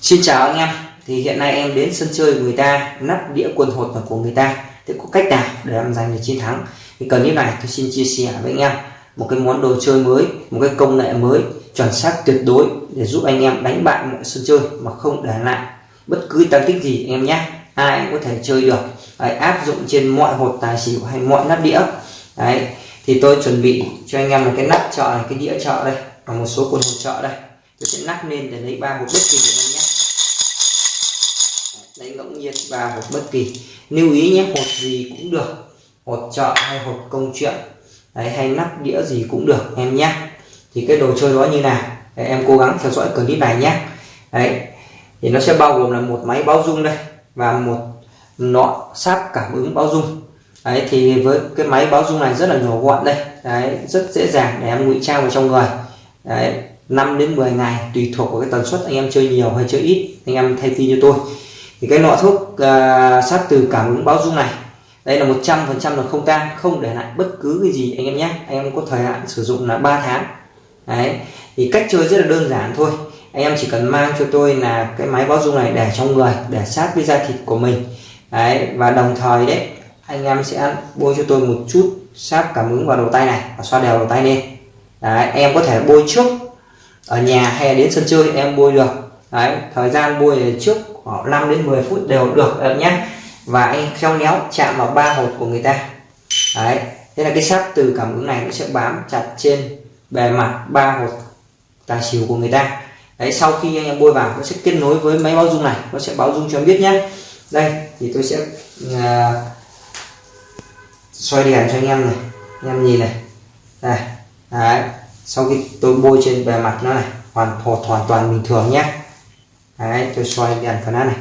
Xin chào anh em. Thì hiện nay em đến sân chơi người ta nắp đĩa quần hột của người ta. Thì có cách nào để em giành được chiến thắng? Thì cần như này tôi xin chia sẻ với anh em. Một cái món đồ chơi mới một cái công nghệ mới chuẩn xác tuyệt đối để giúp anh em đánh bại mọi sân chơi mà không để lại bất cứ tăng tích gì em nhé. Ai cũng có thể chơi được. Đấy, áp dụng trên mọi hột tài xỉu hay mọi nắp đĩa. Đấy, thì tôi chuẩn bị cho anh em một cái nắp chợ này cái đĩa chợ đây và một số quần hột chợ đây. Tôi sẽ nắp lên để lấy ba hột bất kỳ đánh ngẫu nhiên và hột bất kỳ. Lưu ý nhé hột gì cũng được hột chợ hay hột công chuyện. Đấy, hay nắp đĩa gì cũng được em nhé. Thì cái đồ chơi đó như nào? Đấy, em cố gắng theo dõi clip này nhé. Đấy, thì nó sẽ bao gồm là một máy báo dung đây và một nọ sáp cảm ứng báo dung đấy thì với cái máy báo dung này rất là nhỏ gọn đây. Đấy rất dễ dàng để em ngụy trang vào trong người. Đấy 5 đến 10 ngày tùy thuộc vào cái tần suất anh em chơi nhiều hay chơi ít anh em thay tin cho tôi thì cái lọ thuốc uh, sát từ cảm ứng báo dung này đây là 100 phần trăm là không tan không để lại bất cứ cái gì anh em nhé. Anh em có thời hạn sử dụng là 3 tháng. Đấy thì cách chơi rất là đơn giản thôi. Anh em chỉ cần mang cho tôi là cái máy báo dung này để trong người để sát với da thịt của mình. Đấy và đồng thời đấy anh em sẽ bôi cho tôi một chút sáp cảm ứng vào đầu tay này và xoa đều đầu tay lên. Đấy em có thể bôi trước ở nhà hay đến sân chơi em bôi được. Đấy thời gian bôi trước 5 đến 10 phút đều được em nhé. Và anh khéo léo chạm vào ba hột của người ta. Đấy thế là cái sáp từ cảm ứng này nó sẽ bám chặt trên bề mặt ba hột tài xỉu của người ta. Đấy sau khi anh em bôi vào nó sẽ kết nối với máy báo dung này. Nó sẽ báo dung cho em biết nhé. Đây thì tôi sẽ à, uh, xoay đèn cho anh em này. Anh em nhìn này. Đây đấy. Sau khi tôi bôi trên bề mặt nó này hoàn hột hoàn toàn bình thường nhé đấy, tôi xoay đèn phần này.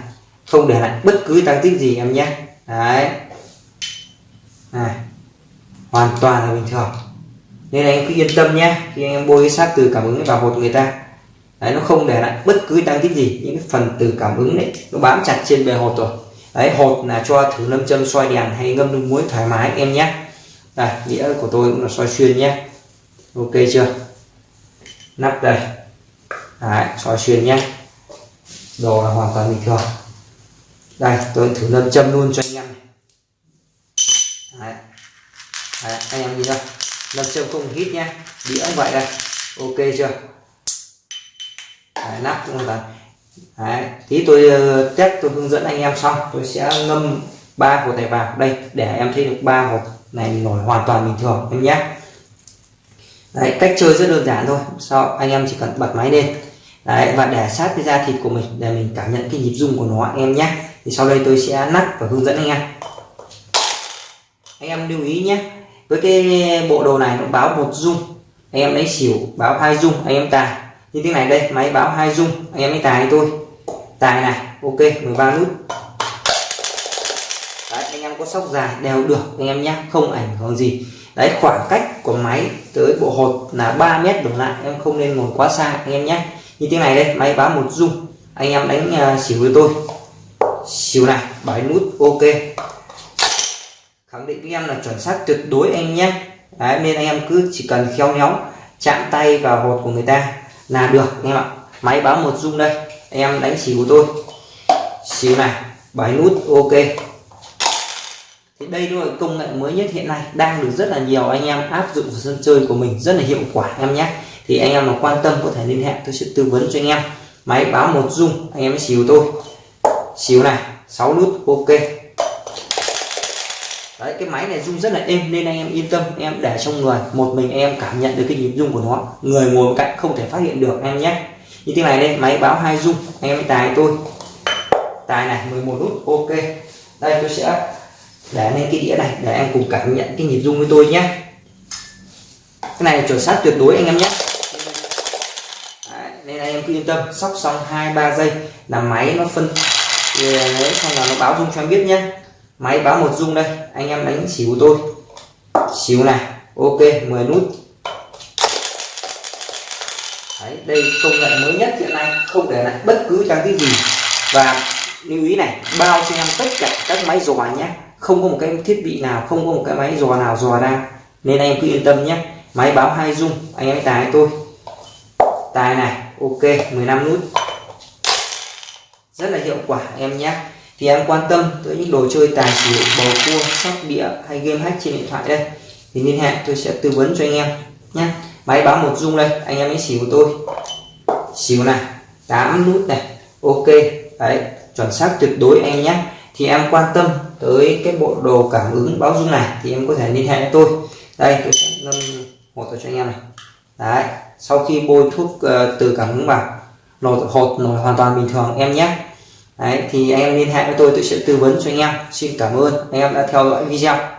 Không để lại bất cứ tăng tích gì em nhé. Đấy. Này, hoàn toàn là bình thường. Nên anh cứ yên tâm nhé. Khi anh em bôi cái sát từ cảm ứng vào hột người ta. Đấy, nó không để lại bất cứ tăng tích gì. Những cái phần từ cảm ứng đấy, nó bám chặt trên bề hột rồi. Đấy, hột là cho thử lâm châm xoay đèn hay ngâm nước muối thoải mái em nhé. Đây, đĩa của tôi cũng là xoay xuyên nhé. Ok chưa? Nắp đây. Đấy xoay xuyên nhé đồ là hoàn toàn bình thường. Đây tôi thử lâm châm luôn cho anh em. Đấy. Đấy, anh em nhìn đâu lâm châm không hít nhé. Đĩa cũng vậy đây. Ok chưa? Đấy, nắp cũng là đấy. tí tôi uh, test tôi hướng dẫn anh em xong tôi sẽ ngâm ba hột này vào. Đây để em thấy được ba hột này nổi hoàn toàn bình thường em nhé. Đấy, cách chơi rất đơn giản thôi. Sau anh em chỉ cần bật máy lên đấy, và để sát cái da thịt của mình để mình cảm nhận cái nhịp rung của nó anh em nhé. Thì sau đây tôi sẽ nắp và hướng dẫn anh em. Anh em lưu ý nhé với cái bộ đồ này nó báo một rung anh em lấy xỉu báo hai rung anh em tài. Như thế này đây máy báo hai rung anh em lấy tài tôi tài này ok 13 nút đấy anh em có sóc dài đều được anh em nhé không ảnh hưởng gì. Đấy khoảng cách của máy tới bộ hột là 3 mét đổ lại em không nên ngồi quá xa anh em nhé như thế này đây máy báo một dung. Anh em đánh uh, xỉu với tôi. Xỉu này bảy nút ok. Khẳng định với em là chuẩn xác tuyệt đối anh nhé. Đấy, nên anh em cứ chỉ cần khéo léo chạm tay vào hột của người ta là được anh em ạ. Máy báo một dung đây anh em đánh xỉu của tôi. Xỉu này bảy nút ok. Thì đây là công nghệ mới nhất hiện nay đang được rất là nhiều anh em áp dụng vào sân chơi của mình rất là hiệu quả em nhé thì anh em mà quan tâm có thể liên hệ tôi sẽ tư vấn cho anh em. Máy báo một dung anh em xíu tôi xíu này 6 nút, ok. Đấy, cái máy này rung rất là êm nên anh em yên tâm em để trong người. Một mình em cảm nhận được cái nhịp rung của nó. Người ngồi cạnh không thể phát hiện được em nhé. Như thế này đây, máy báo hai rung, anh em tài tôi tài này 11 nút, ok. Đây, tôi sẽ để lên cái đĩa này để em cùng cảm nhận cái nhịp rung với tôi nhé. Cái này chuẩn xác tuyệt đối anh em nhé nên anh em cứ yên tâm sóc xong hai ba giây là máy nó phân. Đấy xong là nó báo dung cho em biết nhé máy báo một dung đây anh em đánh xỉu tôi. Xỉu này ok 10 nút. Đấy đây công nghệ mới nhất hiện nay không để lại bất cứ trang thiết gì. Và lưu ý này bao cho em tất cả các máy dò nhé không có một cái thiết bị nào không có một cái máy dò nào dò ra. Nên anh em cứ yên tâm nhé máy báo hai dung, anh em tài tôi. Tài này ok 15 nút. Rất là hiệu quả em nhé. Thì em quan tâm tới những đồ chơi tài xỉu bầu cua, sóc đĩa hay game hack trên điện thoại đây. Thì liên hệ, tôi sẽ tư vấn cho anh em nhé. Máy báo một dung đây, anh em ấy xỉu của tôi. Xỉu này 8 nút này. Ok, đấy, chuẩn xác tuyệt đối anh nhé. Thì em quan tâm tới cái bộ đồ cảm ứng báo dung này, thì em có thể liên hệ với tôi. Đây, tôi sẽ ngâm một cho anh em này. Đấy sau khi bôi thuốc uh, từ cảm hứng vào nổi hột nổi hoàn toàn bình thường em nhé. Đấy thì anh em liên hệ với tôi tôi sẽ tư vấn cho anh em. Xin cảm ơn anh em đã theo dõi video.